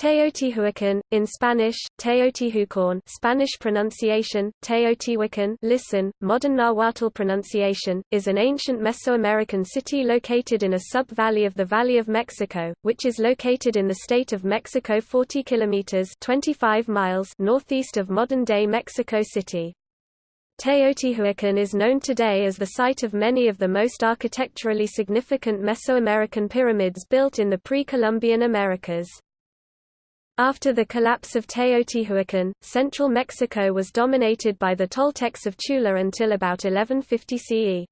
Teotihuacan, in Spanish, Teotihuacan Spanish pronunciation, Teotihuacan listen, modern Nahuatl pronunciation, is an ancient Mesoamerican city located in a sub-valley of the Valley of Mexico, which is located in the state of Mexico 40 kilometers 25 miles northeast of modern-day Mexico City. Teotihuacan is known today as the site of many of the most architecturally significant Mesoamerican pyramids built in the pre-Columbian Americas. After the collapse of Teotihuacan, central Mexico was dominated by the Toltecs of Tula until about 1150 CE.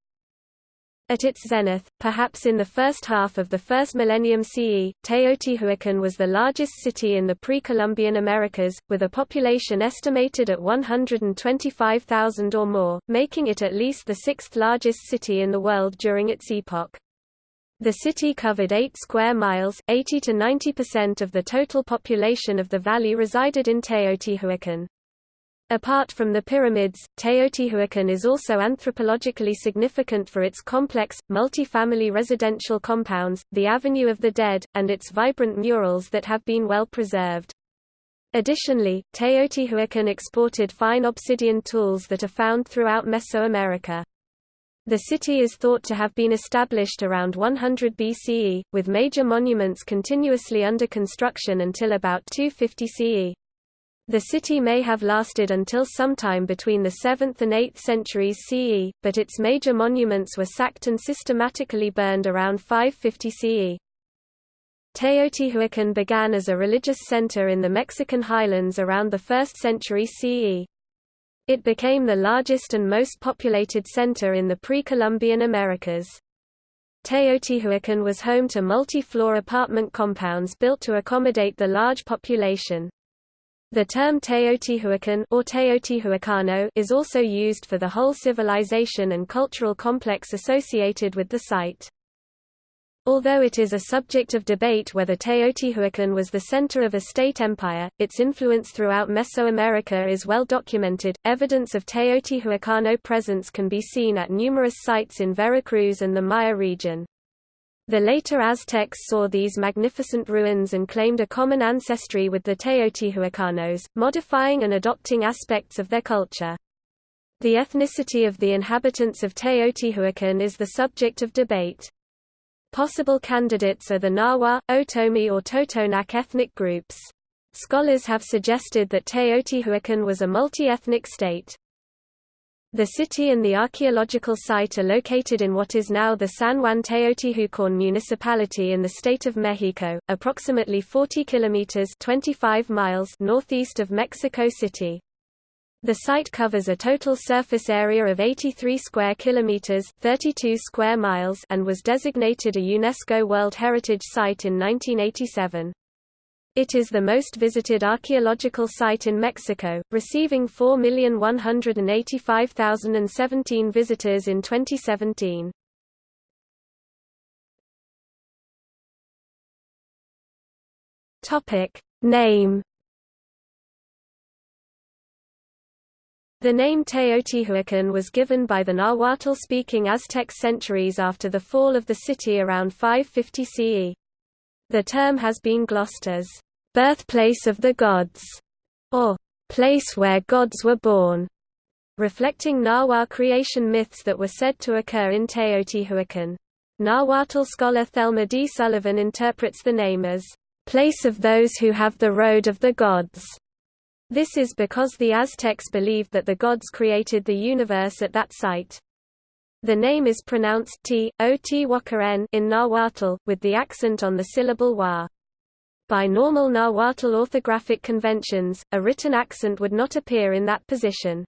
At its zenith, perhaps in the first half of the first millennium CE, Teotihuacan was the largest city in the pre-Columbian Americas, with a population estimated at 125,000 or more, making it at least the sixth largest city in the world during its epoch. The city covered 8 square miles, 80 to 90% of the total population of the valley resided in Teotihuacan. Apart from the pyramids, Teotihuacan is also anthropologically significant for its complex, multi-family residential compounds, the Avenue of the Dead, and its vibrant murals that have been well preserved. Additionally, Teotihuacan exported fine obsidian tools that are found throughout Mesoamerica. The city is thought to have been established around 100 BCE, with major monuments continuously under construction until about 250 CE. The city may have lasted until sometime between the 7th and 8th centuries CE, but its major monuments were sacked and systematically burned around 550 CE. Teotihuacan began as a religious center in the Mexican highlands around the 1st century CE. It became the largest and most populated center in the pre-Columbian Americas. Teotihuacan was home to multi-floor apartment compounds built to accommodate the large population. The term Teotihuacan or Teotihuacano is also used for the whole civilization and cultural complex associated with the site. Although it is a subject of debate whether Teotihuacan was the center of a state empire, its influence throughout Mesoamerica is well documented. Evidence of Teotihuacano presence can be seen at numerous sites in Veracruz and the Maya region. The later Aztecs saw these magnificent ruins and claimed a common ancestry with the Teotihuacanos, modifying and adopting aspects of their culture. The ethnicity of the inhabitants of Teotihuacan is the subject of debate. Possible candidates are the Nahua, Otomi or Totonac ethnic groups. Scholars have suggested that Teotihuacan was a multi-ethnic state. The city and the archaeological site are located in what is now the San Juan Teotihuacan municipality in the state of Mexico, approximately 40 kilometers (25 miles) northeast of Mexico City. The site covers a total surface area of 83 square kilometers, 32 square miles, and was designated a UNESCO World Heritage Site in 1987. It is the most visited archaeological site in Mexico, receiving 4,185,017 visitors in 2017. Topic: Name The name Teotihuacan was given by the Nahuatl-speaking Aztec centuries after the fall of the city around 550 CE. The term has been glossed as, "...birthplace of the gods", or "...place where gods were born", reflecting Nahua creation myths that were said to occur in Teotihuacan. Nahuatl scholar Thelma D. Sullivan interprets the name as, "...place of those who have the road of the gods", this is because the Aztecs believed that the gods created the universe at that site. The name is pronounced t, o t n in Nahuatl, with the accent on the syllable wa. By normal Nahuatl orthographic conventions, a written accent would not appear in that position.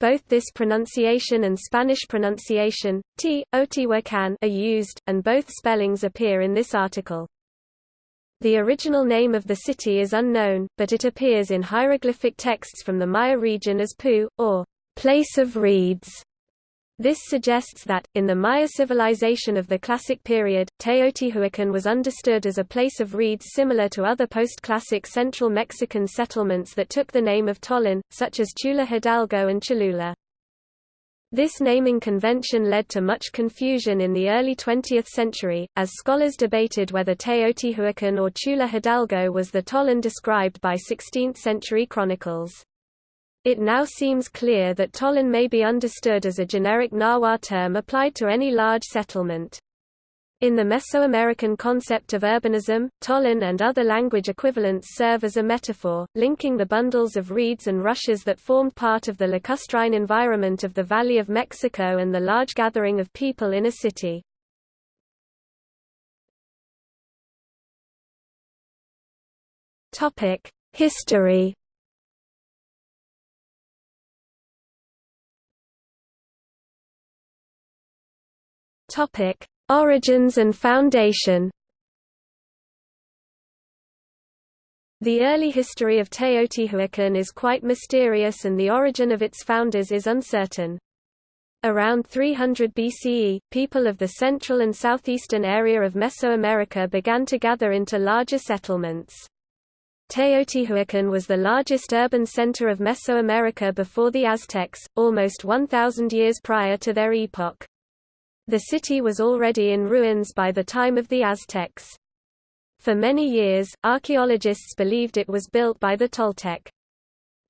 Both this pronunciation and Spanish pronunciation, t, otihuacan, are used, and both spellings appear in this article. The original name of the city is unknown, but it appears in hieroglyphic texts from the Maya region as Pu, or place of reeds. This suggests that, in the Maya civilization of the Classic period, Teotihuacan was understood as a place of reeds similar to other post-classic central Mexican settlements that took the name of Tollan, such as Tula Hidalgo and Cholula. This naming convention led to much confusion in the early 20th century, as scholars debated whether Teotihuacan or Tula Hidalgo was the Tollan described by 16th-century chronicles. It now seems clear that Tollan may be understood as a generic Nahua term applied to any large settlement. In the Mesoamerican concept of urbanism, Tollan and other language equivalents serve as a metaphor, linking the bundles of reeds and rushes that formed part of the lacustrine environment of the Valley of Mexico and the large gathering of people in a city. History Topic: Origins and foundation The early history of Teotihuacan is quite mysterious and the origin of its founders is uncertain. Around 300 BCE, people of the central and southeastern area of Mesoamerica began to gather into larger settlements. Teotihuacan was the largest urban center of Mesoamerica before the Aztecs, almost 1,000 years prior to their epoch. The city was already in ruins by the time of the Aztecs. For many years, archaeologists believed it was built by the Toltec.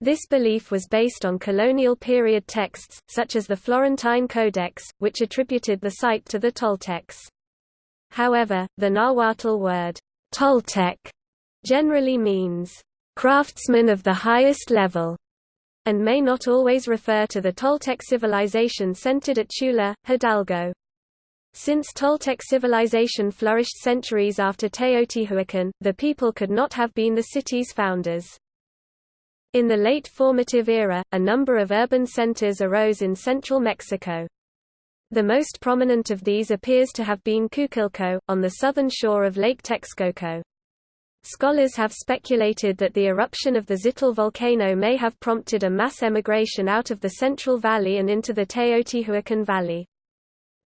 This belief was based on colonial period texts, such as the Florentine Codex, which attributed the site to the Toltecs. However, the Nahuatl word, Toltec, generally means, craftsman of the highest level, and may not always refer to the Toltec civilization centered at Tula, Hidalgo. Since Toltec civilization flourished centuries after Teotihuacan, the people could not have been the city's founders. In the late formative era, a number of urban centers arose in central Mexico. The most prominent of these appears to have been Cuicuilco, on the southern shore of Lake Texcoco. Scholars have speculated that the eruption of the Xitle volcano may have prompted a mass emigration out of the Central Valley and into the Teotihuacan Valley.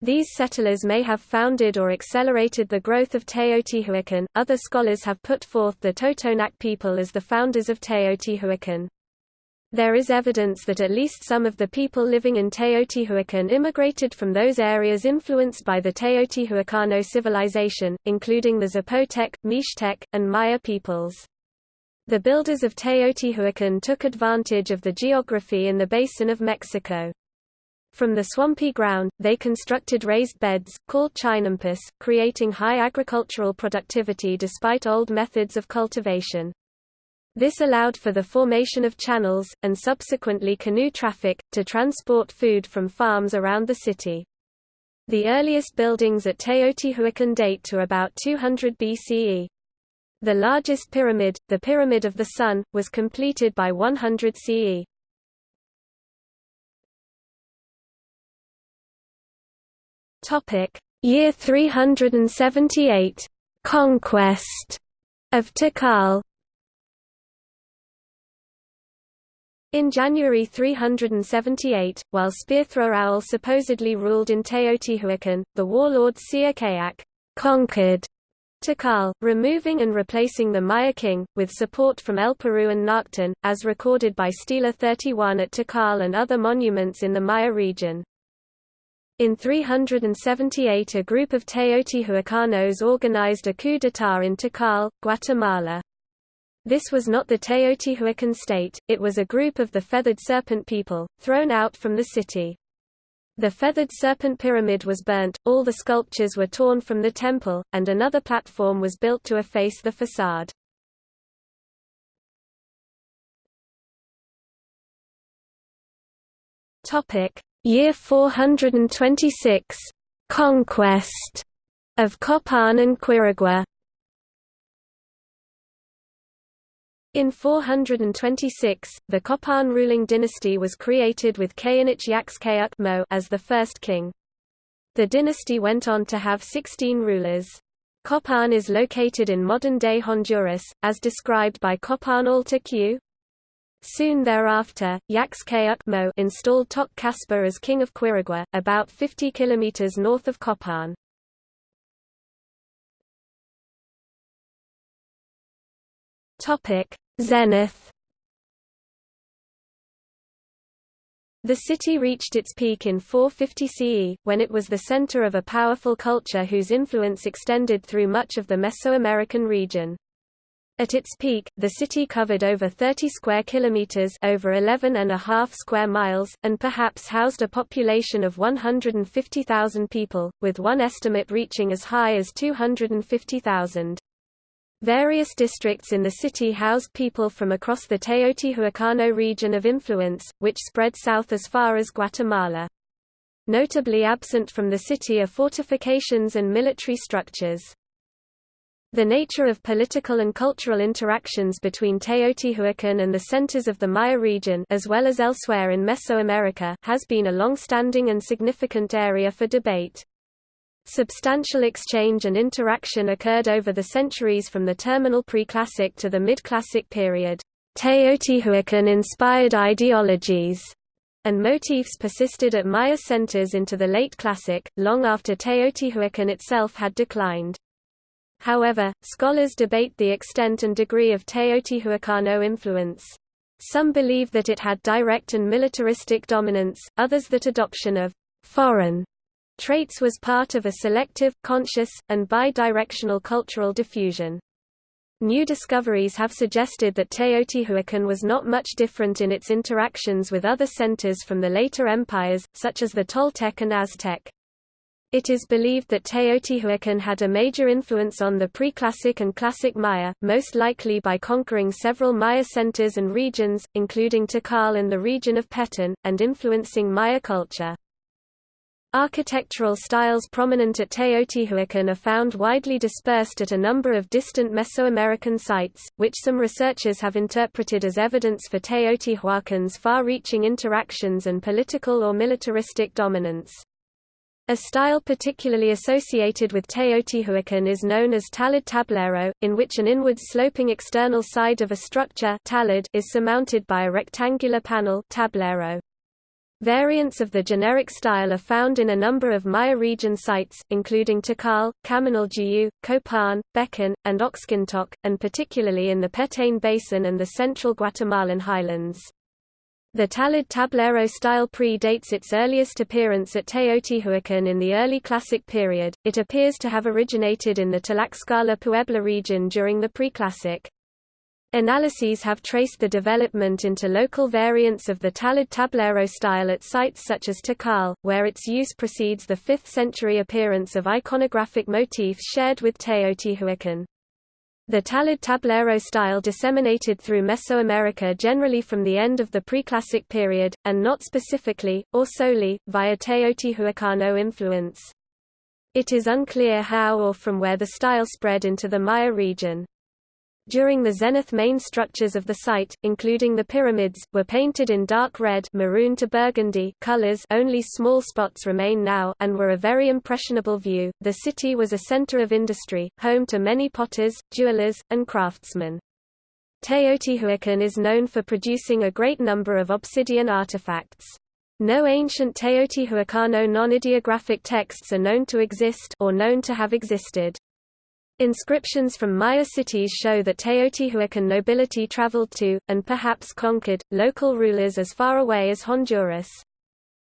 These settlers may have founded or accelerated the growth of Teotihuacan. Other scholars have put forth the Totonac people as the founders of Teotihuacan. There is evidence that at least some of the people living in Teotihuacan immigrated from those areas influenced by the Teotihuacano civilization, including the Zapotec, Mixtec, and Maya peoples. The builders of Teotihuacan took advantage of the geography in the basin of Mexico. From the swampy ground, they constructed raised beds, called chinampas, creating high agricultural productivity despite old methods of cultivation. This allowed for the formation of channels, and subsequently canoe traffic, to transport food from farms around the city. The earliest buildings at Teotihuacan date to about 200 BCE. The largest pyramid, the Pyramid of the Sun, was completed by 100 CE. Topic: Year 378. Conquest of Tikal. In January 378, while Spearthrower Owl supposedly ruled in Teotihuacan, the warlord Siyaj K'ak' conquered Tikal, removing and replacing the Maya king, with support from El Peru and Naachtun, as recorded by Stela 31 at Tikal and other monuments in the Maya region. In 378 a group of Teotihuacanos organized a coup d'état in Tikal, Guatemala. This was not the Teotihuacan state, it was a group of the Feathered Serpent people, thrown out from the city. The Feathered Serpent Pyramid was burnt, all the sculptures were torn from the temple, and another platform was built to efface the facade. Year 426. Conquest of Copan and Quirigua. In 426, the Copan ruling dynasty was created with K'inich Yax K'uk' Mo as the first king. The dynasty went on to have 16 rulers. Copan is located in modern-day Honduras, as described by Copan Altar Q. Soon thereafter, Yax K'uk' installed Tok Casper as king of Quirigua, about 50 km north of Copan. Zenith The city reached its peak in 450 CE, when it was the center of a powerful culture whose influence extended through much of the Mesoamerican region. At its peak, the city covered over 30 square kilometers, over 11 and a half square miles, and perhaps housed a population of 150,000 people, with one estimate reaching as high as 250,000. Various districts in the city housed people from across the Teotihuacano region of influence, which spread south as far as Guatemala. Notably absent from the city are fortifications and military structures. The nature of political and cultural interactions between Teotihuacan and the centers of the Maya region as well as elsewhere in Mesoamerica has been a long-standing and significant area for debate. Substantial exchange and interaction occurred over the centuries from the terminal pre-classic to the mid-classic period. Teotihuacan-inspired ideologies and motifs persisted at Maya centers into the late Classic, long after Teotihuacan itself had declined. However, scholars debate the extent and degree of Teotihuacano influence. Some believe that it had direct and militaristic dominance, others that adoption of foreign Traits was part of a selective, conscious, and bidirectional cultural diffusion. New discoveries have suggested that Teotihuacan was not much different in its interactions with other centers from the later empires, such as the Toltec and Aztec. It is believed that Teotihuacan had a major influence on the pre-classic and classic Maya, most likely by conquering several Maya centers and regions, including Tikal and the region of Petén, and influencing Maya culture. Architectural styles prominent at Teotihuacan are found widely dispersed at a number of distant Mesoamerican sites, which some researchers have interpreted as evidence for Teotihuacan's far-reaching interactions and political or militaristic dominance. A style particularly associated with Teotihuacan is known as talud tablero, in which an inward-sloping external side of a structure talud is surmounted by a rectangular panel tablero. Variants of the generic style are found in a number of Maya region sites, including Tikal, Kaminaljuyu, Copan, Becan, and Oxkintok, and particularly in the Petén Basin and the central Guatemalan highlands. The Talud Tablero style pre-dates its earliest appearance at Teotihuacan in the early Classic period, it appears to have originated in the Tlaxcala Puebla region during the Preclassic. Analyses have traced the development into local variants of the Talud tablero style at sites such as Tikal, where its use precedes the 5th century appearance of iconographic motifs shared with Teotihuacan. The Talud tablero style disseminated through Mesoamerica generally from the end of the Preclassic period, and not specifically, or solely, via Teotihuacano influence. It is unclear how or from where the style spread into the Maya region. During the zenith main structures of the site, including the pyramids, were painted in dark red maroon to burgundy colors only small spots remain now and were a very impressionable view. The city was a center of industry, home to many potters, jewelers, and craftsmen. Teotihuacan is known for producing a great number of obsidian artifacts. No ancient Teotihuacano non-ideographic texts are known to exist or known to have existed. Inscriptions from Maya cities show that Teotihuacan nobility traveled to, and perhaps conquered, local rulers as far away as Honduras.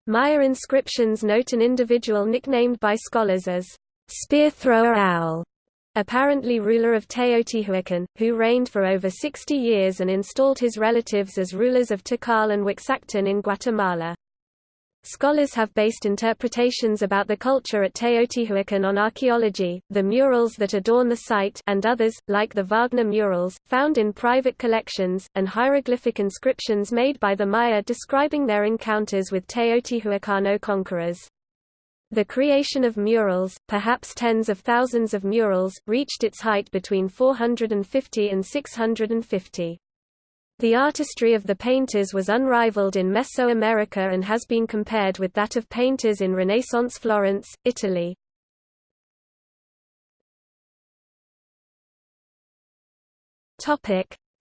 Maya inscriptions note an individual nicknamed by scholars as Spear Thrower Owl, apparently ruler of Teotihuacan, who reigned for over 60 years and installed his relatives as rulers of Tikal and Uaxactun in Guatemala. Scholars have based interpretations about the culture at Teotihuacan on archaeology, the murals that adorn the site and others, like the Wagner murals, found in private collections, and hieroglyphic inscriptions made by the Maya describing their encounters with Teotihuacano conquerors. The creation of murals, perhaps tens of thousands of murals, reached its height between 450 and 650. The artistry of the painters was unrivaled in Mesoamerica and has been compared with that of painters in Renaissance Florence, Italy.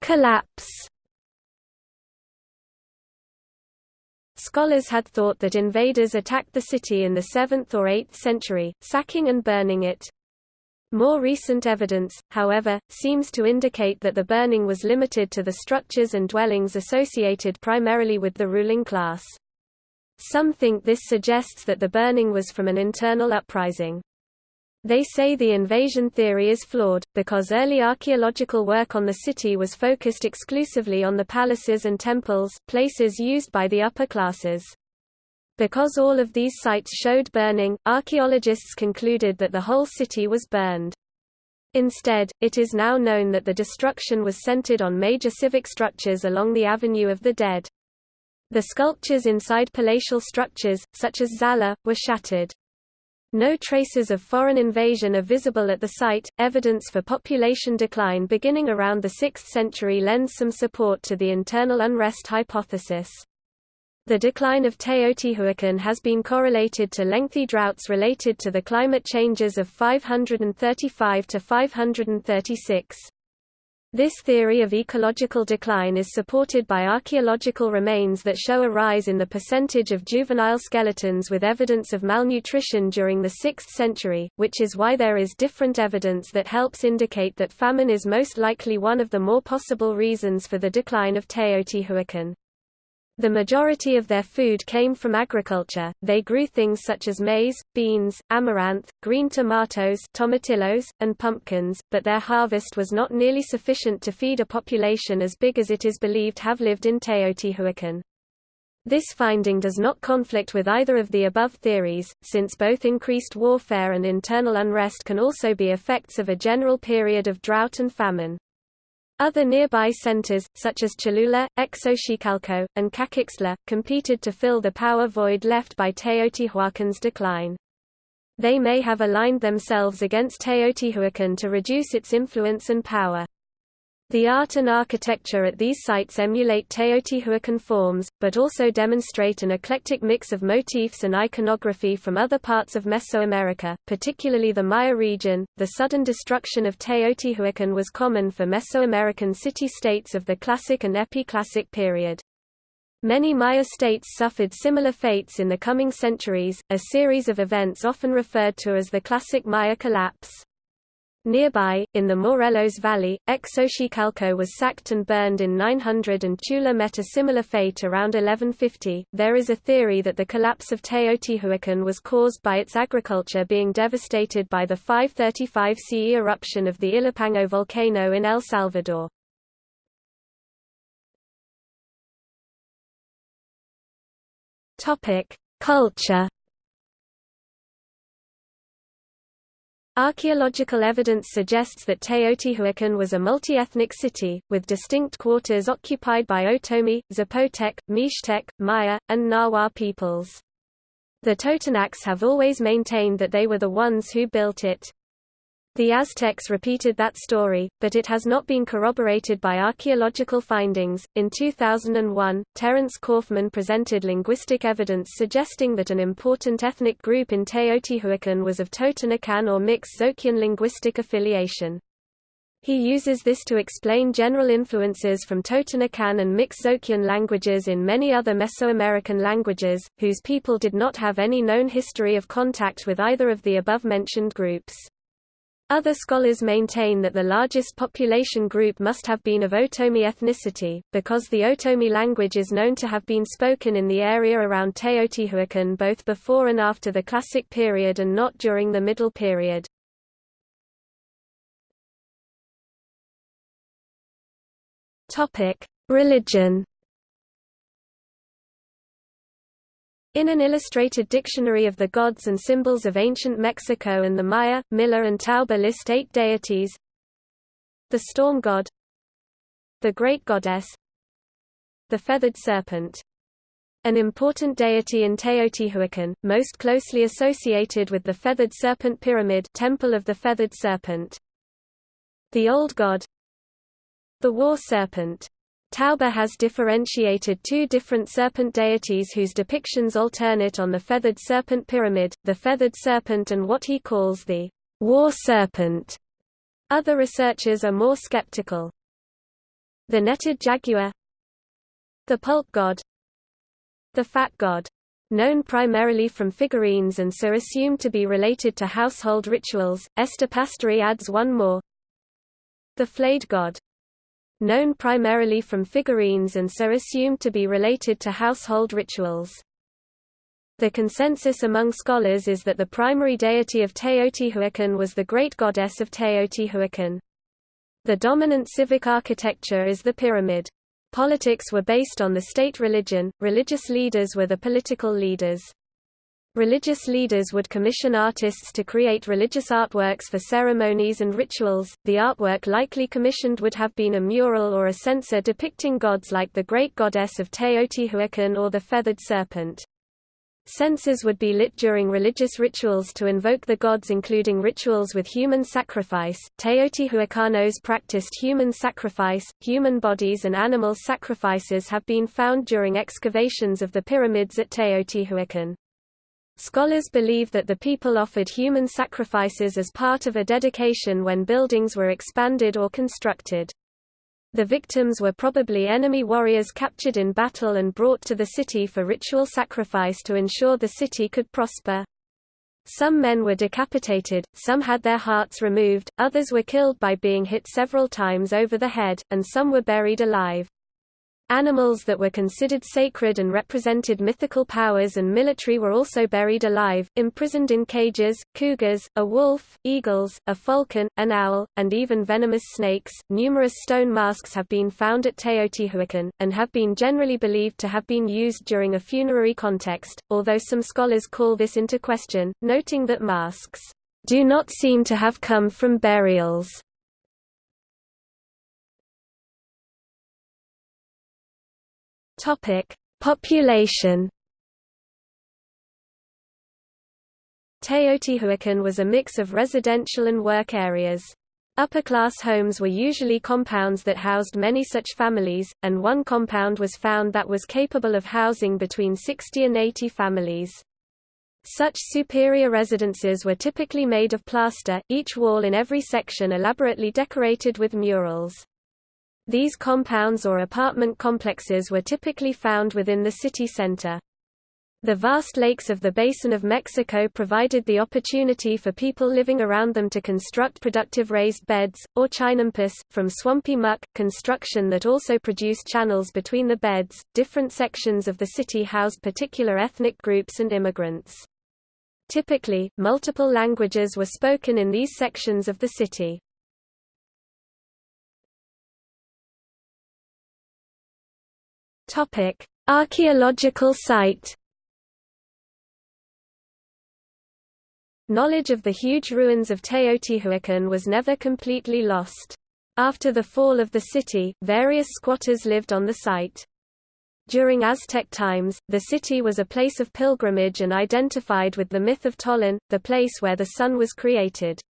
Collapse. Scholars had thought that invaders attacked the city in the 7th or 8th century, sacking and burning it. More recent evidence, however, seems to indicate that the burning was limited to the structures and dwellings associated primarily with the ruling class. Some think this suggests that the burning was from an internal uprising. They say the invasion theory is flawed, because early archaeological work on the city was focused exclusively on the palaces and temples, places used by the upper classes. Because all of these sites showed burning, archaeologists concluded that the whole city was burned. Instead, it is now known that the destruction was centered on major civic structures along the Avenue of the Dead. The sculptures inside palatial structures, such as Zala, were shattered. No traces of foreign invasion are visible at the site. Evidence for population decline beginning around the 6th century lends some support to the internal unrest hypothesis. The decline of Teotihuacan has been correlated to lengthy droughts related to the climate changes of 535 to 536. This theory of ecological decline is supported by archaeological remains that show a rise in the percentage of juvenile skeletons with evidence of malnutrition during the 6th century, which is why there is different evidence that helps indicate that famine is most likely one of the more possible reasons for the decline of Teotihuacan. The majority of their food came from agriculture, they grew things such as maize, beans, amaranth, green tomatoes tomatillos, and pumpkins, but their harvest was not nearly sufficient to feed a population as big as it is believed have lived in Teotihuacan. This finding does not conflict with either of the above theories, since both increased warfare and internal unrest can also be effects of a general period of drought and famine. Other nearby centers, such as Cholula, Xochicalco, and Cacaxtla, competed to fill the power void left by Teotihuacan's decline. They may have aligned themselves against Teotihuacan to reduce its influence and power. The art and architecture at these sites emulate Teotihuacan forms, but also demonstrate an eclectic mix of motifs and iconography from other parts of Mesoamerica, particularly the Maya region. The sudden destruction of Teotihuacan was common for Mesoamerican city-states of the Classic and Epi-Classic period. Many Maya states suffered similar fates in the coming centuries, a series of events often referred to as the Classic Maya collapse. Nearby, in the Morelos Valley, Xochicalco was sacked and burned in 900 and Tula met a similar fate around 1150. There is a theory that the collapse of Teotihuacan was caused by its agriculture being devastated by the 535 CE eruption of the Ilopango volcano in El Salvador. Topic: Culture Archaeological evidence suggests that Teotihuacan was a multi-ethnic city, with distinct quarters occupied by Otomi, Zapotec, Mixtec, Maya, and Nahua peoples. The Totonacs have always maintained that they were the ones who built it. The Aztecs repeated that story, but it has not been corroborated by archaeological findings. In 2001, Terence Kaufman presented linguistic evidence suggesting that an important ethnic group in Teotihuacan was of Totonacan or Mixe-Zoquean linguistic affiliation. He uses this to explain general influences from Totonacan and Mixe-Zoquean languages in many other Mesoamerican languages, whose people did not have any known history of contact with either of the above-mentioned groups. Other scholars maintain that the largest population group must have been of Otomi ethnicity, because the Otomi language is known to have been spoken in the area around Teotihuacan both before and after the Classic period and not during the Middle period. Religion In an illustrated dictionary of the gods and symbols of ancient Mexico and the Maya, Miller and Taube list eight deities. The storm god. The great goddess. The feathered serpent. An important deity in Teotihuacan, most closely associated with the feathered serpent pyramid temple of the feathered serpent. The old god. The war serpent Taube has differentiated two different serpent deities whose depictions alternate on the feathered serpent pyramid, the feathered serpent and what he calls the war serpent. Other researchers are more skeptical. The netted jaguar The pulque god The fat god known primarily from figurines and so assumed to be related to household rituals, Esther Pasztory adds one more. The flayed god known primarily from figurines and so assumed to be related to household rituals. The consensus among scholars is that the primary deity of Teotihuacan was the great goddess of Teotihuacan. The dominant civic architecture is the pyramid. Politics were based on the state religion, religious leaders were the political leaders. Religious leaders would commission artists to create religious artworks for ceremonies and rituals. The artwork likely commissioned would have been a mural or a censer depicting gods like the great goddess of Teotihuacan or the feathered serpent. Censers would be lit during religious rituals to invoke the gods including rituals with human sacrifice. Teotihuacanos practiced human sacrifice, human bodies and animal sacrifices have been found during excavations of the pyramids at Teotihuacan. Scholars believe that the people offered human sacrifices as part of a dedication when buildings were expanded or constructed. The victims were probably enemy warriors captured in battle and brought to the city for ritual sacrifice to ensure the city could prosper. Some men were decapitated, some had their hearts removed, others were killed by being hit several times over the head, and some were buried alive. Animals that were considered sacred and represented mythical powers and military were also buried alive, imprisoned in cages, cougars, a wolf, eagles, a falcon, an owl, and even venomous snakes. Numerous stone masks have been found at Teotihuacan, and have been generally believed to have been used during a funerary context, although some scholars call this into question, noting that masks do not seem to have come from burials. Topic: Population. Teotihuacan was a mix of residential and work areas. Upper-class homes were usually compounds that housed many such families, and one compound was found that was capable of housing between 60 and 80 families. Such superior residences were typically made of plaster, each wall in every section elaborately decorated with murals. These compounds or apartment complexes were typically found within the city center. The vast lakes of the Basin of Mexico provided the opportunity for people living around them to construct productive raised beds, or chinampas, from swampy muck, construction that also produced channels between the beds. Different sections of the city housed particular ethnic groups and immigrants. Typically, multiple languages were spoken in these sections of the city. Topic: Archaeological site. Knowledge of the huge ruins of Teotihuacan was never completely lost. After the fall of the city, various squatters lived on the site. During Aztec times, the city was a place of pilgrimage and identified with the myth of Tollan, the place where the sun was created.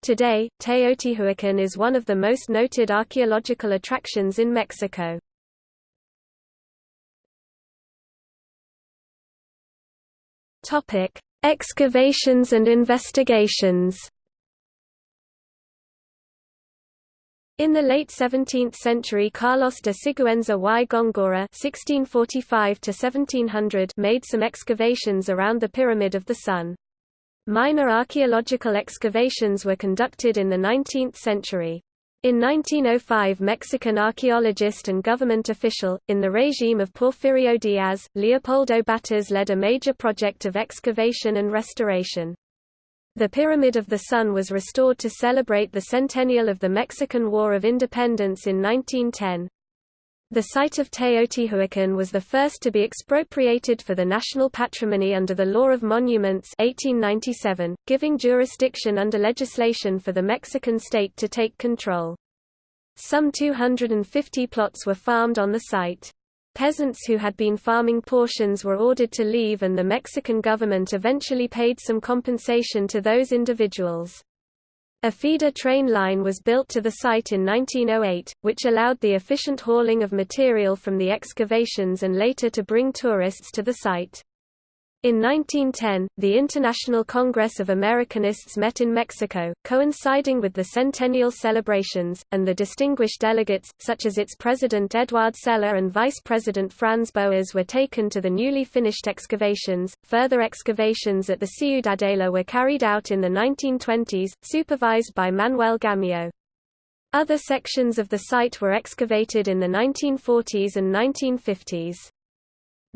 Today, Teotihuacan is one of the most noted archaeological attractions in Mexico. Topic: Excavations and investigations. In the late 17th century Carlos de Siguenza y Góngora (1645–1700) made some excavations around the Pyramid of the Sun. Minor archaeological excavations were conducted in the 19th century. In 1905 Mexican archaeologist and government official, in the regime of Porfirio Diaz, Leopoldo Batres led a major project of excavation and restoration. The Pyramid of the Sun was restored to celebrate the centennial of the Mexican War of Independence in 1910. The site of Teotihuacan was the first to be expropriated for the national patrimony under the Law of Monuments 1897, giving jurisdiction under legislation for the Mexican state to take control. Some 250 plots were farmed on the site. Peasants who had been farming portions were ordered to leave and the Mexican government eventually paid some compensation to those individuals. A feeder train line was built to the site in 1908, which allowed the efficient hauling of material from the excavations and later to bring tourists to the site. In 1910, the International Congress of Americanists met in Mexico, coinciding with the centennial celebrations, and the distinguished delegates, such as its president Eduard Seler and vice president Franz Boas, were taken to the newly finished excavations. Further excavations at the Ciudadela were carried out in the 1920s, supervised by Manuel Gamio. Other sections of the site were excavated in the 1940s and 1950s.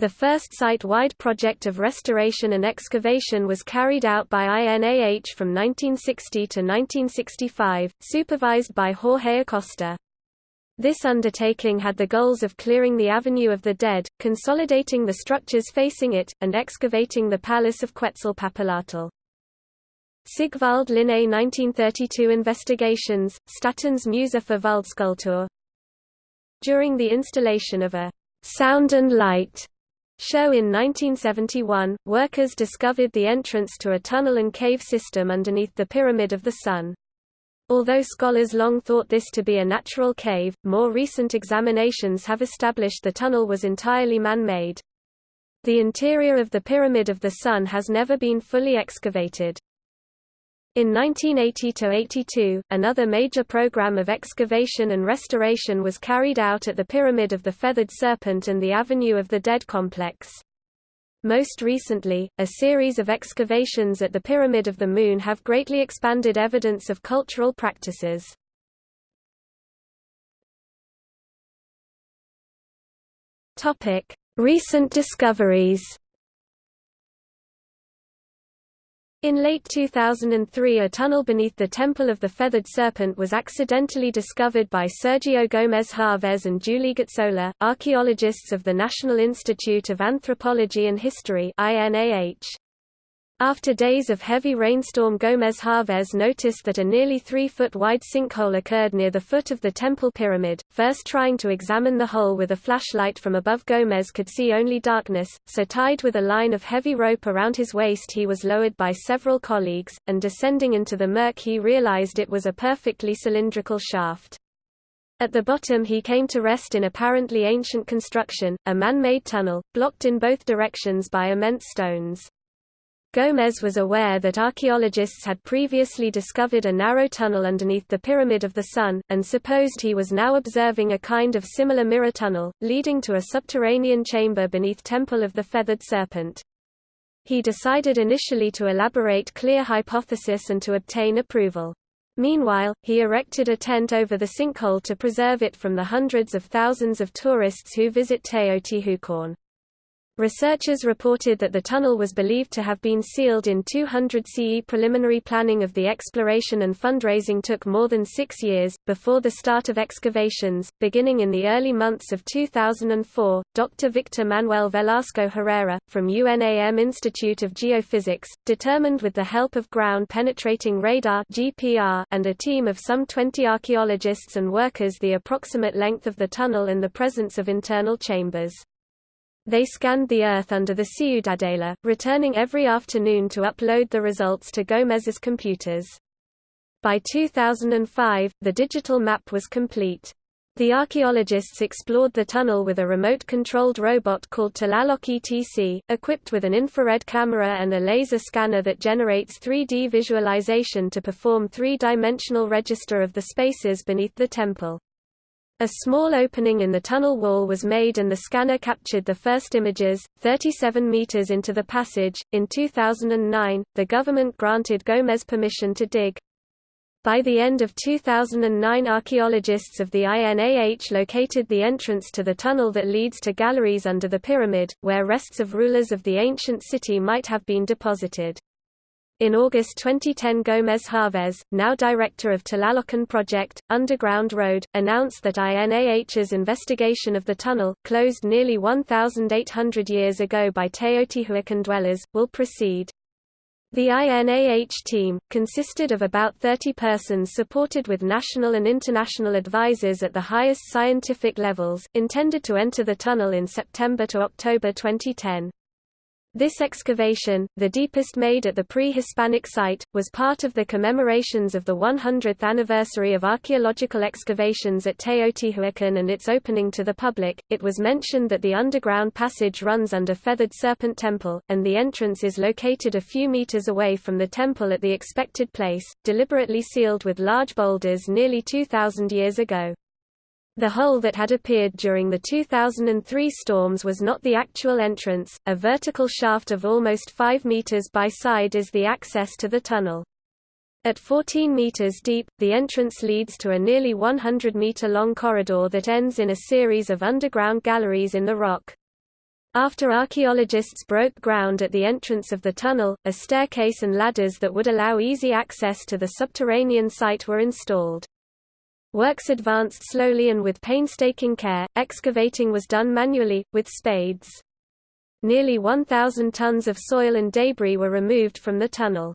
The first site-wide project of restoration and excavation was carried out by INAH from 1960 to 1965, supervised by Jorge Acosta. This undertaking had the goals of clearing the Avenue of the Dead, consolidating the structures facing it, and excavating the Palace of Quetzalpapalotl. Sigvald Linné 1932 Investigations, Statens Museum for Världskultur During the installation of a «sound and light» show in 1971, workers discovered the entrance to a tunnel and cave system underneath the Pyramid of the Sun. Although scholars long thought this to be a natural cave, more recent examinations have established the tunnel was entirely man-made. The interior of the Pyramid of the Sun has never been fully excavated. In 1980–82, another major program of excavation and restoration was carried out at the Pyramid of the Feathered Serpent and the Avenue of the Dead complex. Most recently, a series of excavations at the Pyramid of the Moon have greatly expanded evidence of cultural practices. Recent discoveries In late 2003 a tunnel beneath the Temple of the Feathered Serpent was accidentally discovered by Sergio Gómez Chávez and Julie Gazzola, archaeologists of the National Institute of Anthropology and History INAH. After days of heavy rainstorm Gómez Chávez noticed that a nearly three-foot wide sinkhole occurred near the foot of the temple pyramid, first trying to examine the hole with a flashlight from above Gómez could see only darkness, so tied with a line of heavy rope around his waist he was lowered by several colleagues, and descending into the murk he realized it was a perfectly cylindrical shaft. At the bottom he came to rest in apparently ancient construction, a man-made tunnel, blocked in both directions by immense stones. Gómez was aware that archaeologists had previously discovered a narrow tunnel underneath the Pyramid of the Sun, and supposed he was now observing a kind of similar mirror tunnel, leading to a subterranean chamber beneath Temple of the Feathered Serpent. He decided initially to elaborate clear hypothesis and to obtain approval. Meanwhile, he erected a tent over the sinkhole to preserve it from the hundreds of thousands of tourists who visit Teotihuacan. Researchers reported that the tunnel was believed to have been sealed in 200 CE. Preliminary planning of the exploration and fundraising took more than six years. Before the start of excavations, beginning in the early months of 2004, Dr. Victor Manuel Velasco Herrera, from UNAM Institute of Geophysics, determined with the help of ground penetrating radar and a team of some 20 archaeologists and workers the approximate length of the tunnel and the presence of internal chambers. They scanned the Earth under the Ciudadela, returning every afternoon to upload the results to Gómez's computers. By 2005, the digital map was complete. The archaeologists explored the tunnel with a remote-controlled robot called Tlaloc ETC, equipped with an infrared camera and a laser scanner that generates 3D visualization to perform three-dimensional register of the spaces beneath the temple. A small opening in the tunnel wall was made and the scanner captured the first images, 37 meters into the passage. In 2009, the government granted Gómez permission to dig. By the end of 2009 archaeologists of the INAH located the entrance to the tunnel that leads to galleries under the pyramid, where rests of rulers of the ancient city might have been deposited. In August 2010 Gómez Chávez, now director of Tlalocan Project, Underground Road, announced that INAH's investigation of the tunnel, closed nearly 1,800 years ago by Teotihuacan dwellers, will proceed. The INAH team, consisted of about 30 persons supported with national and international advisors at the highest scientific levels, intended to enter the tunnel in September to October 2010. This excavation, the deepest made at the pre-Hispanic site, was part of the commemorations of the 100th anniversary of archaeological excavations at Teotihuacan and its opening to the public. It was mentioned that the underground passage runs under Feathered Serpent Temple, and the entrance is located a few meters away from the temple at the expected place, deliberately sealed with large boulders nearly 2,000 years ago. The hole that had appeared during the 2003 storms was not the actual entrance, a vertical shaft of almost 5 meters by side is the access to the tunnel. At 14 meters deep, the entrance leads to a nearly 100 meter long corridor that ends in a series of underground galleries in the rock. After archaeologists broke ground at the entrance of the tunnel, a staircase and ladders that would allow easy access to the subterranean site were installed. Works advanced slowly and with painstaking care, excavating was done manually, with spades. Nearly 1,000 tons of soil and debris were removed from the tunnel.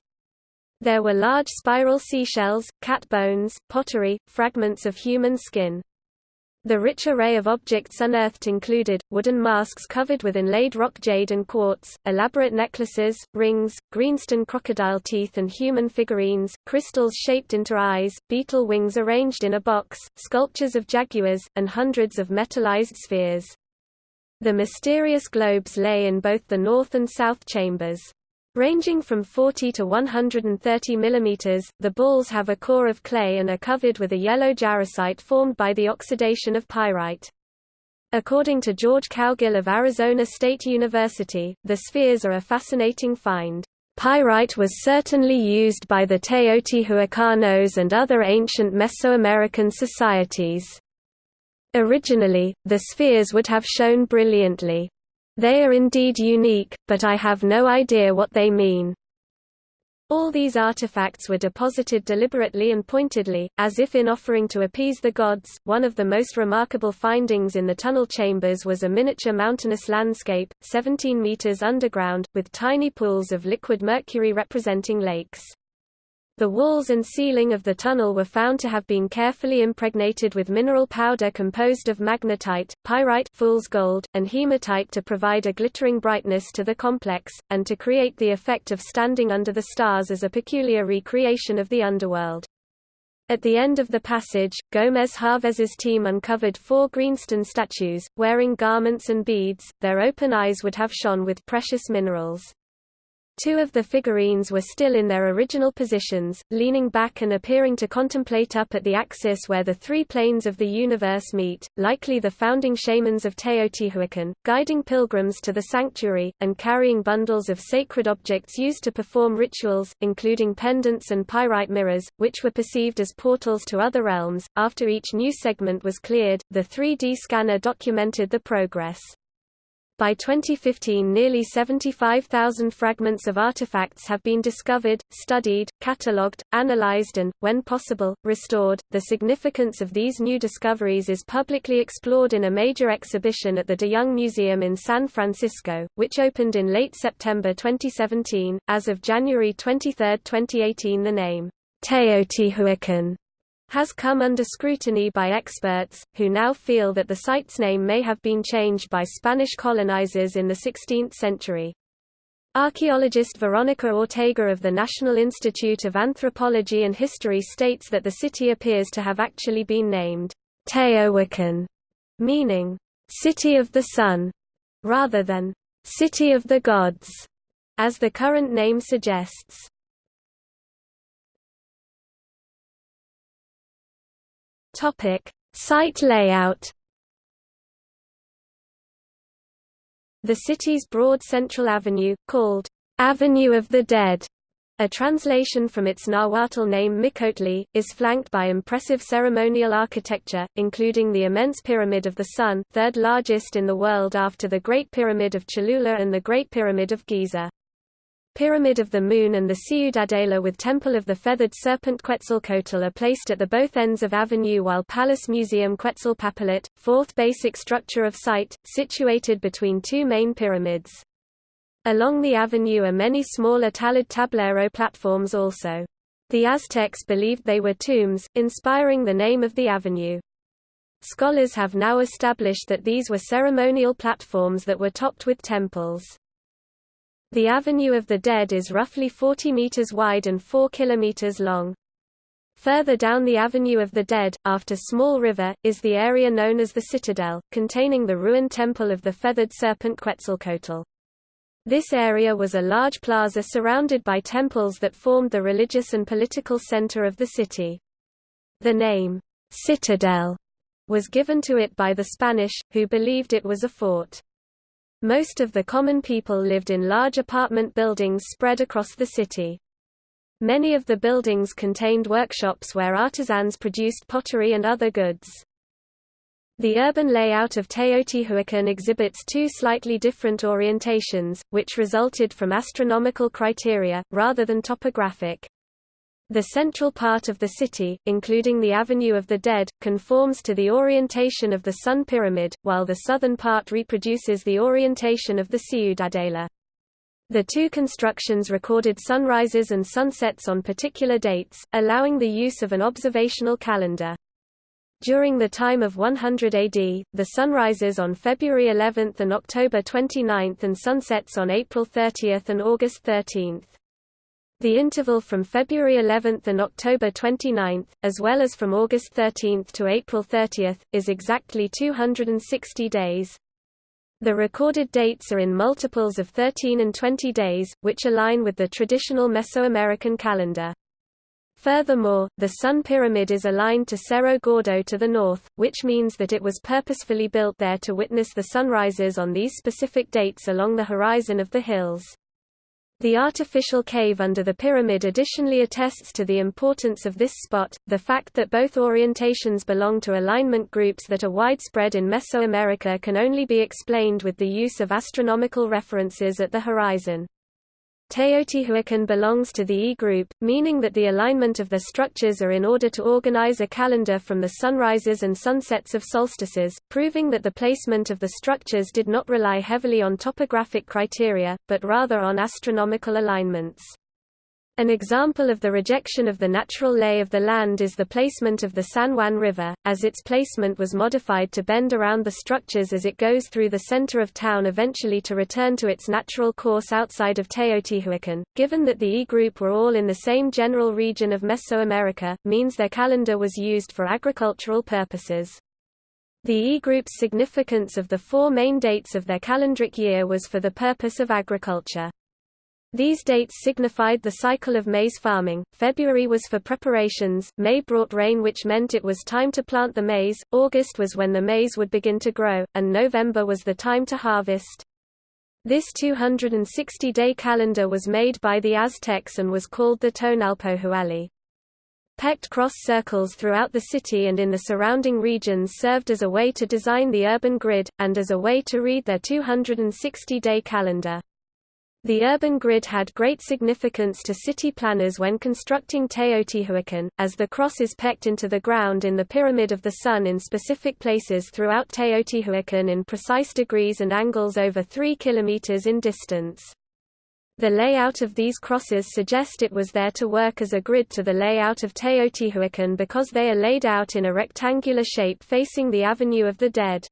There were large spiral seashells, cat bones, pottery, fragments of human skin. The rich array of objects unearthed included, wooden masks covered with inlaid rock jade and quartz, elaborate necklaces, rings, greenstone crocodile teeth and human figurines, crystals shaped into eyes, beetle wings arranged in a box, sculptures of jaguars, and hundreds of metallized spheres. The mysterious globes lay in both the north and south chambers. Ranging from 40 to 130 mm, the balls have a core of clay and are covered with a yellow jarosite formed by the oxidation of pyrite. According to George Cowgill of Arizona State University, the spheres are a fascinating find. Pyrite was certainly used by the Teotihuacanos and other ancient Mesoamerican societies. Originally, the spheres would have shone brilliantly. They are indeed unique, but I have no idea what they mean. All these artifacts were deposited deliberately and pointedly, as if in offering to appease the gods. One of the most remarkable findings in the tunnel chambers was a miniature mountainous landscape, 17 meters underground, with tiny pools of liquid mercury representing lakes. The walls and ceiling of the tunnel were found to have been carefully impregnated with mineral powder composed of magnetite, pyrite fool's gold, and hematite to provide a glittering brightness to the complex, and to create the effect of standing under the stars as a peculiar recreation of the underworld. At the end of the passage, Gómez Chávez's team uncovered four greenstone statues, wearing garments and beads, their open eyes would have shone with precious minerals. Two of the figurines were still in their original positions, leaning back and appearing to contemplate up at the axis where the three planes of the universe meet, likely the founding shamans of Teotihuacan, guiding pilgrims to the sanctuary, and carrying bundles of sacred objects used to perform rituals, including pendants and pyrite mirrors, which were perceived as portals to other realms. After each new segment was cleared, the 3D scanner documented the progress. By 2015 nearly 75,000 fragments of artifacts have been discovered, studied, catalogued, analyzed and, when possible, restored. The significance of these new discoveries is publicly explored in a major exhibition at the De Young Museum in San Francisco, which opened in late September 2017. As of January 23, 2018 the name, Teotihuacan has come under scrutiny by experts, who now feel that the site's name may have been changed by Spanish colonizers in the 16th century. Archaeologist Veronica Ortega of the National Institute of Anthropology and History states that the city appears to have actually been named Teotihuacan, meaning city of the sun, rather than city of the gods, as the current name suggests. Topic: Site layout. The city's broad central avenue, called Avenue of the Dead, a translation from its Nahuatl name Miccaotli, is flanked by impressive ceremonial architecture, including the immense Pyramid of the Sun third largest in the world after the Great Pyramid of Cholula and the Great Pyramid of Giza. Pyramid of the Moon and the Ciudadela with Temple of the Feathered Serpent Quetzalcoatl are placed at the both ends of Avenue while Palace Museum Quetzalpapalotl, fourth basic structure of site, situated between two main pyramids. Along the avenue are many smaller talud tablero platforms also. The Aztecs believed they were tombs, inspiring the name of the avenue. Scholars have now established that these were ceremonial platforms that were topped with temples. The Avenue of the Dead is roughly 40 meters wide and 4 kilometers long. Further down the Avenue of the Dead, after Small River, is the area known as the Citadel, containing the ruined temple of the feathered serpent Quetzalcoatl. This area was a large plaza surrounded by temples that formed the religious and political center of the city. The name, Citadel, was given to it by the Spanish, who believed it was a fort. Most of the common people lived in large apartment buildings spread across the city. Many of the buildings contained workshops where artisans produced pottery and other goods. The urban layout of Teotihuacan exhibits two slightly different orientations, which resulted from astronomical criteria, rather than topographic. The central part of the city, including the Avenue of the Dead, conforms to the orientation of the Sun Pyramid, while the southern part reproduces the orientation of the Ciudadela. The two constructions recorded sunrises and sunsets on particular dates, allowing the use of an observational calendar. During the time of 100 AD, the sunrises on February 11 and October 29 and sunsets on April 30 and August 13. The interval from February 11 and October 29, as well as from August 13 to April 30, is exactly 260 days. The recorded dates are in multiples of 13 and 20 days, which align with the traditional Mesoamerican calendar. Furthermore, the Sun Pyramid is aligned to Cerro Gordo to the north, which means that it was purposefully built there to witness the sunrises on these specific dates along the horizon of the hills. The artificial cave under the pyramid additionally attests to the importance of this spot, the fact that both orientations belong to alignment groups that are widespread in Mesoamerica can only be explained with the use of astronomical references at the horizon. Teotihuacan belongs to the E group, meaning that the alignment of the structures are in order to organize a calendar from the sunrises and sunsets of solstices, proving that the placement of the structures did not rely heavily on topographic criteria, but rather on astronomical alignments. An example of the rejection of the natural lay of the land is the placement of the San Juan River, as its placement was modified to bend around the structures as it goes through the center of town eventually to return to its natural course outside of Teotihuacan. Given that the E group were all in the same general region of Mesoamerica, means their calendar was used for agricultural purposes. The E group's significance of the four main dates of their calendric year was for the purpose of agriculture. These dates signified the cycle of maize farming. February was for preparations, May brought rain which meant it was time to plant the maize, August was when the maize would begin to grow, and November was the time to harvest. This 260-day calendar was made by the Aztecs and was called the Tonalpohualli. Pecked cross circles throughout the city and in the surrounding regions served as a way to design the urban grid, and as a way to read their 260-day calendar. The urban grid had great significance to city planners when constructing Teotihuacan, as the cross is pecked into the ground in the Pyramid of the Sun in specific places throughout Teotihuacan in precise degrees and angles over 3 km in distance. The layout of these crosses suggest it was there to work as a grid to the layout of Teotihuacan because they are laid out in a rectangular shape facing the Avenue of the Dead.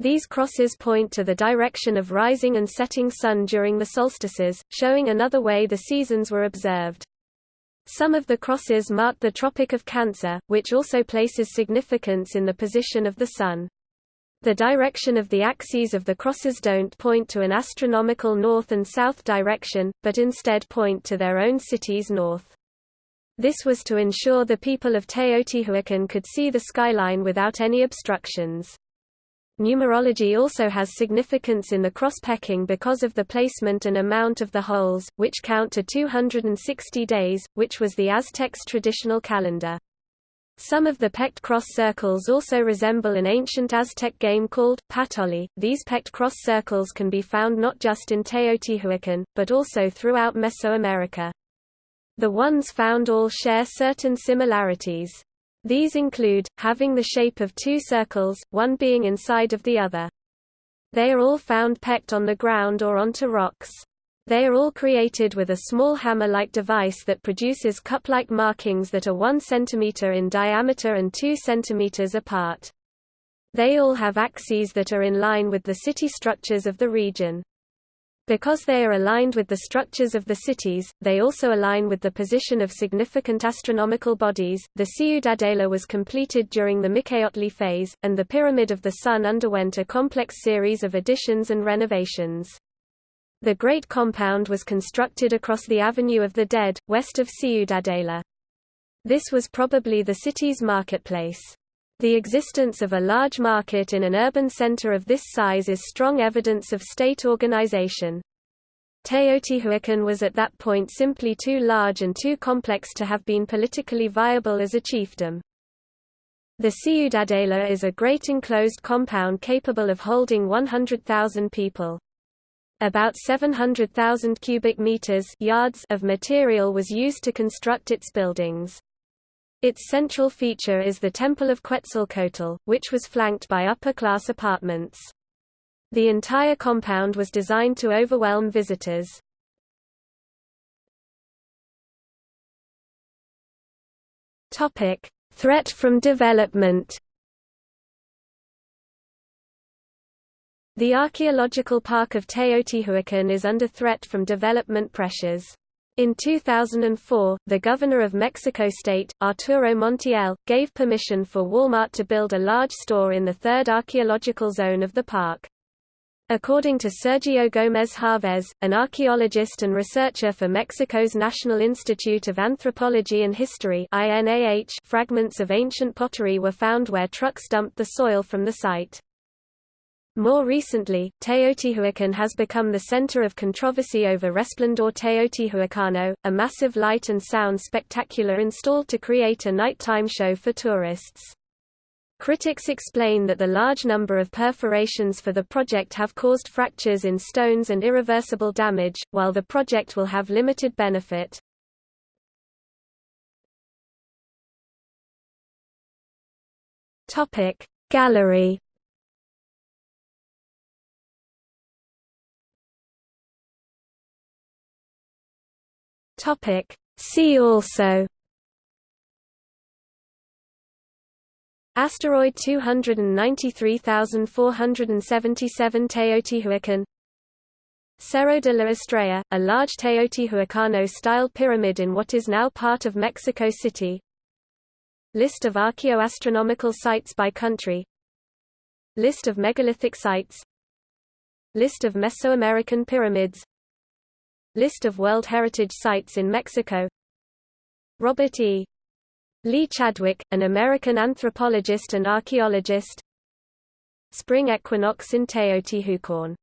These crosses point to the direction of rising and setting sun during the solstices, showing another way the seasons were observed. Some of the crosses mark the Tropic of Cancer, which also places significance in the position of the Sun. The direction of the axes of the crosses don't point to an astronomical north and south direction, but instead point to their own city's north. This was to ensure the people of Teotihuacan could see the skyline without any obstructions. Numerology also has significance in the cross-pecking because of the placement and amount of the holes, which count to 260 days, which was the Aztecs' traditional calendar. Some of the pecked cross circles also resemble an ancient Aztec game called patolli. These pecked cross circles can be found not just in Teotihuacan, but also throughout Mesoamerica. The ones found all share certain similarities. These include, having the shape of two circles, one being inside of the other. They are all found pecked on the ground or onto rocks. They are all created with a small hammer-like device that produces cup-like markings that are 1 cm in diameter and 2 cm apart. They all have axes that are in line with the city structures of the region. Because they are aligned with the structures of the cities, they also align with the position of significant astronomical bodies. The Ciudadela was completed during the Miccaotli phase, and the Pyramid of the Sun underwent a complex series of additions and renovations. The Great Compound was constructed across the Avenue of the Dead, west of Ciudadela. This was probably the city's marketplace. The existence of a large market in an urban center of this size is strong evidence of state organization. Teotihuacan was at that point simply too large and too complex to have been politically viable as a chiefdom. The Ciudadela is a great enclosed compound capable of holding 100,000 people. About 700,000 cubic meters yards of material was used to construct its buildings. Its central feature is the Temple of Quetzalcoatl, which was flanked by upper-class apartments. The entire compound was designed to overwhelm visitors. Topic: Threat from development. The archaeological park of Teotihuacan is under threat from development pressures. In 2004, the governor of Mexico State, Arturo Montiel, gave permission for Walmart to build a large store in the third archaeological zone of the park. According to Sergio Gómez Chávez, an archaeologist and researcher for Mexico's National Institute of Anthropology and History fragments of ancient pottery were found where trucks dumped the soil from the site. More recently, Teotihuacan has become the center of controversy over Resplendor Teotihuacano, a massive light and sound spectacular installed to create a nighttime show for tourists. Critics explain that the large number of perforations for the project have caused fractures in stones and irreversible damage, while the project will have limited benefit. Gallery Topic See also Asteroid 293477 Teotihuacan Cerro de la Estrella, a large Teotihuacano-style pyramid in what is now part of Mexico City. List of archaeoastronomical sites by country. List of megalithic sites. List of Mesoamerican pyramids List of World Heritage Sites in Mexico. Robert E. Lee Chadwick, an American anthropologist and archaeologist. Spring equinox in Teotihuacan